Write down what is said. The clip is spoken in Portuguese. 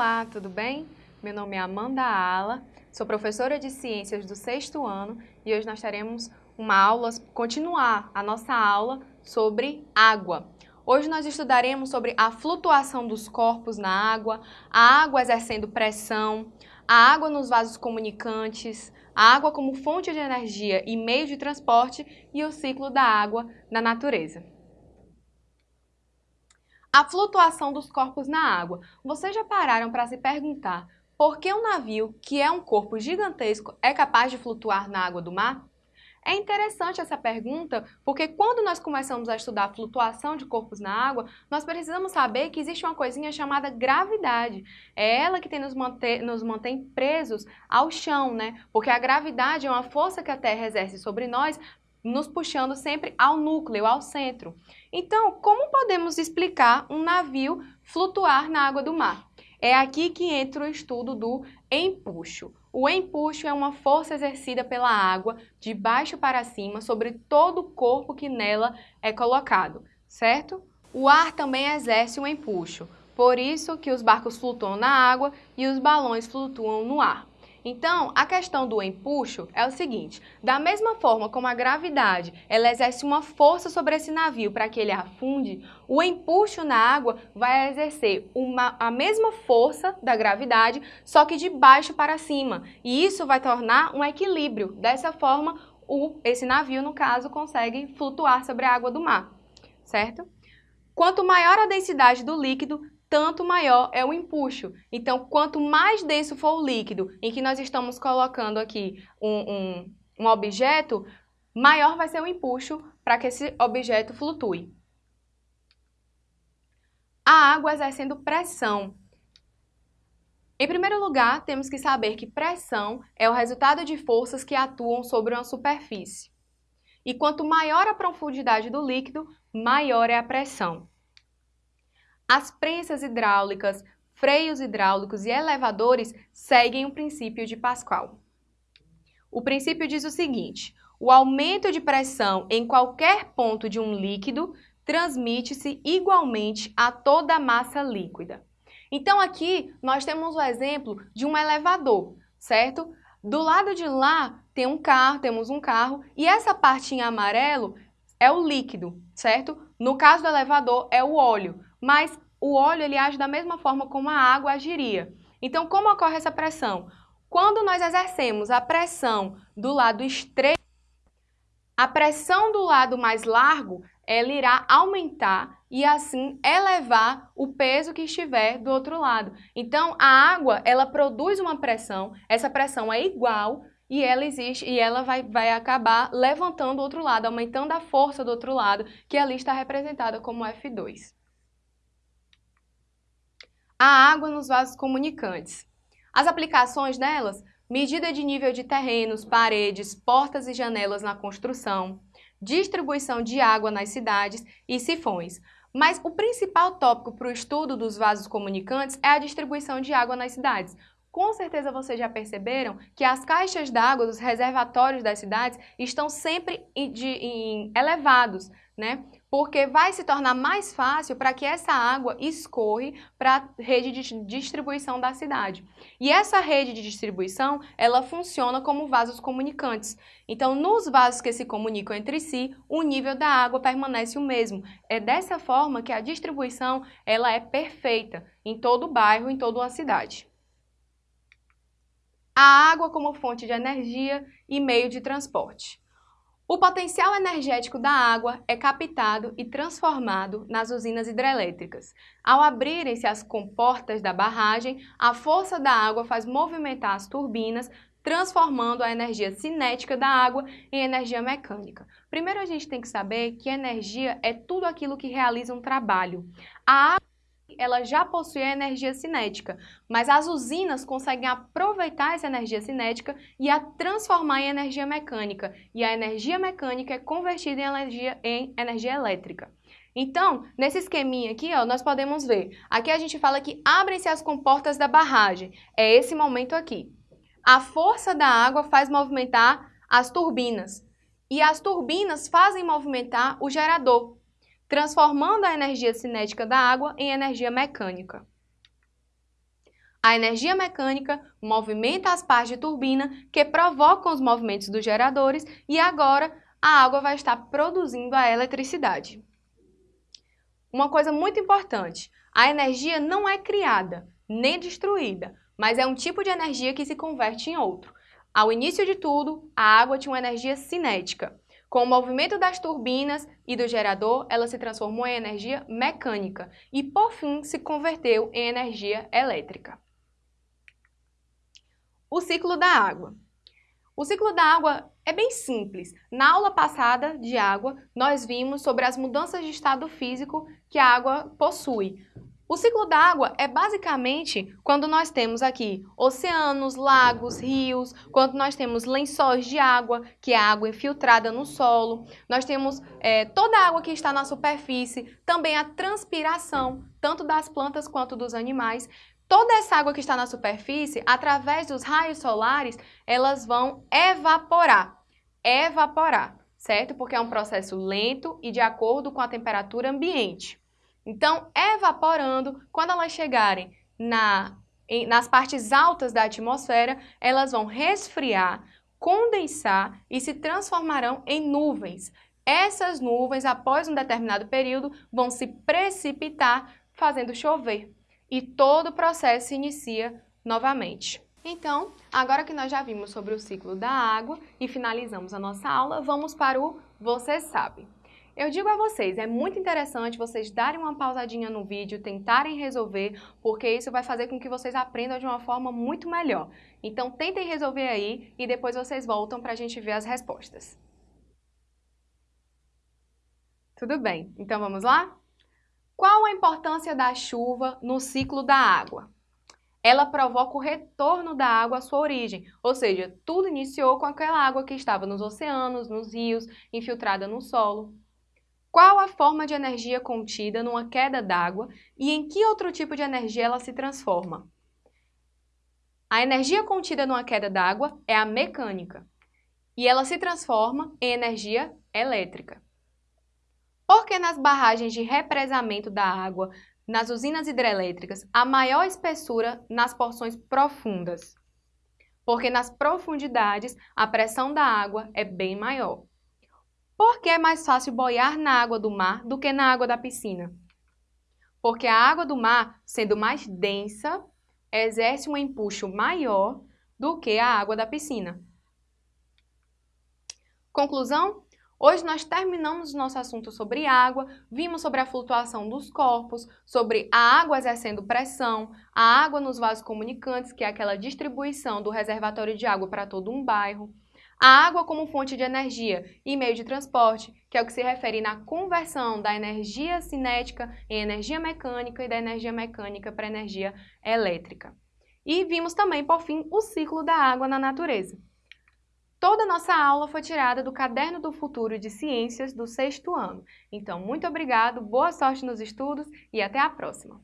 Olá, tudo bem? Meu nome é Amanda Ala, sou professora de Ciências do sexto ano e hoje nós teremos uma aula, continuar a nossa aula sobre água. Hoje nós estudaremos sobre a flutuação dos corpos na água, a água exercendo pressão, a água nos vasos comunicantes, a água como fonte de energia e meio de transporte e o ciclo da água na natureza. A flutuação dos corpos na água. Vocês já pararam para se perguntar por que um navio, que é um corpo gigantesco, é capaz de flutuar na água do mar? É interessante essa pergunta porque quando nós começamos a estudar a flutuação de corpos na água, nós precisamos saber que existe uma coisinha chamada gravidade. É ela que tem nos, manter, nos mantém presos ao chão, né? Porque a gravidade é uma força que a Terra exerce sobre nós nos puxando sempre ao núcleo, ao centro. Então, como podemos explicar um navio flutuar na água do mar? É aqui que entra o estudo do empuxo. O empuxo é uma força exercida pela água de baixo para cima sobre todo o corpo que nela é colocado, certo? O ar também exerce um empuxo, por isso que os barcos flutuam na água e os balões flutuam no ar. Então, a questão do empuxo é o seguinte, da mesma forma como a gravidade ela exerce uma força sobre esse navio para que ele afunde, o empuxo na água vai exercer uma, a mesma força da gravidade, só que de baixo para cima. E isso vai tornar um equilíbrio. Dessa forma, o, esse navio, no caso, consegue flutuar sobre a água do mar, certo? Quanto maior a densidade do líquido, tanto maior é o empuxo. Então, quanto mais denso for o líquido em que nós estamos colocando aqui um, um, um objeto, maior vai ser o empuxo para que esse objeto flutue. A água exercendo pressão. Em primeiro lugar, temos que saber que pressão é o resultado de forças que atuam sobre uma superfície. E quanto maior a profundidade do líquido, maior é a pressão. As prensas hidráulicas, freios hidráulicos e elevadores seguem o princípio de Pascal. O princípio diz o seguinte, o aumento de pressão em qualquer ponto de um líquido transmite-se igualmente a toda a massa líquida. Então aqui nós temos o exemplo de um elevador, certo? Do lado de lá tem um carro, temos um carro e essa parte em amarelo é o líquido, certo? No caso do elevador é o óleo mas o óleo ele age da mesma forma como a água agiria. Então, como ocorre essa pressão? Quando nós exercemos a pressão do lado estreito, a pressão do lado mais largo ela irá aumentar e assim elevar o peso que estiver do outro lado. Então, a água, ela produz uma pressão, essa pressão é igual e ela existe e ela vai, vai acabar levantando o outro lado, aumentando a força do outro lado, que ali está representada como F2 a água nos vasos comunicantes. As aplicações delas, medida de nível de terrenos, paredes, portas e janelas na construção, distribuição de água nas cidades e sifões. Mas o principal tópico para o estudo dos vasos comunicantes é a distribuição de água nas cidades. Com certeza vocês já perceberam que as caixas d'água dos reservatórios das cidades estão sempre de, em elevados, né? porque vai se tornar mais fácil para que essa água escorre para a rede de distribuição da cidade. E essa rede de distribuição, ela funciona como vasos comunicantes. Então, nos vasos que se comunicam entre si, o nível da água permanece o mesmo. É dessa forma que a distribuição ela é perfeita em todo o bairro, em toda uma cidade. A água como fonte de energia e meio de transporte. O potencial energético da água é captado e transformado nas usinas hidrelétricas. Ao abrirem-se as comportas da barragem, a força da água faz movimentar as turbinas, transformando a energia cinética da água em energia mecânica. Primeiro a gente tem que saber que energia é tudo aquilo que realiza um trabalho. A água ela já possui a energia cinética, mas as usinas conseguem aproveitar essa energia cinética e a transformar em energia mecânica, e a energia mecânica é convertida em energia, em energia elétrica. Então, nesse esqueminha aqui, ó, nós podemos ver, aqui a gente fala que abrem-se as comportas da barragem, é esse momento aqui. A força da água faz movimentar as turbinas, e as turbinas fazem movimentar o gerador, transformando a energia cinética da água em energia mecânica. A energia mecânica movimenta as partes de turbina que provocam os movimentos dos geradores e agora a água vai estar produzindo a eletricidade. Uma coisa muito importante, a energia não é criada nem destruída, mas é um tipo de energia que se converte em outro. Ao início de tudo, a água tinha uma energia cinética. Com o movimento das turbinas e do gerador, ela se transformou em energia mecânica e, por fim, se converteu em energia elétrica. O ciclo da água. O ciclo da água é bem simples. Na aula passada de água, nós vimos sobre as mudanças de estado físico que a água possui. O ciclo da água é basicamente quando nós temos aqui oceanos, lagos, rios, quando nós temos lençóis de água, que é a água infiltrada no solo, nós temos é, toda a água que está na superfície, também a transpiração, tanto das plantas quanto dos animais. Toda essa água que está na superfície, através dos raios solares, elas vão evaporar. Evaporar, certo? Porque é um processo lento e de acordo com a temperatura ambiente. Então, evaporando, quando elas chegarem na, em, nas partes altas da atmosfera, elas vão resfriar, condensar e se transformarão em nuvens. Essas nuvens, após um determinado período, vão se precipitar, fazendo chover. E todo o processo se inicia novamente. Então, agora que nós já vimos sobre o ciclo da água e finalizamos a nossa aula, vamos para o Você Sabe. Eu digo a vocês, é muito interessante vocês darem uma pausadinha no vídeo, tentarem resolver, porque isso vai fazer com que vocês aprendam de uma forma muito melhor. Então tentem resolver aí e depois vocês voltam para a gente ver as respostas. Tudo bem, então vamos lá? Qual a importância da chuva no ciclo da água? Ela provoca o retorno da água à sua origem, ou seja, tudo iniciou com aquela água que estava nos oceanos, nos rios, infiltrada no solo. Qual a forma de energia contida numa queda d'água e em que outro tipo de energia ela se transforma? A energia contida numa queda d'água é a mecânica e ela se transforma em energia elétrica. Porque nas barragens de represamento da água, nas usinas hidrelétricas, há maior espessura nas porções profundas? Porque nas profundidades a pressão da água é bem maior. Por que é mais fácil boiar na água do mar do que na água da piscina? Porque a água do mar, sendo mais densa, exerce um empuxo maior do que a água da piscina. Conclusão? Hoje nós terminamos nosso assunto sobre água, vimos sobre a flutuação dos corpos, sobre a água exercendo pressão, a água nos vasos comunicantes, que é aquela distribuição do reservatório de água para todo um bairro, a água como fonte de energia e meio de transporte, que é o que se refere na conversão da energia cinética em energia mecânica e da energia mecânica para energia elétrica. E vimos também, por fim, o ciclo da água na natureza. Toda nossa aula foi tirada do Caderno do Futuro de Ciências do sexto ano. Então, muito obrigado, boa sorte nos estudos e até a próxima!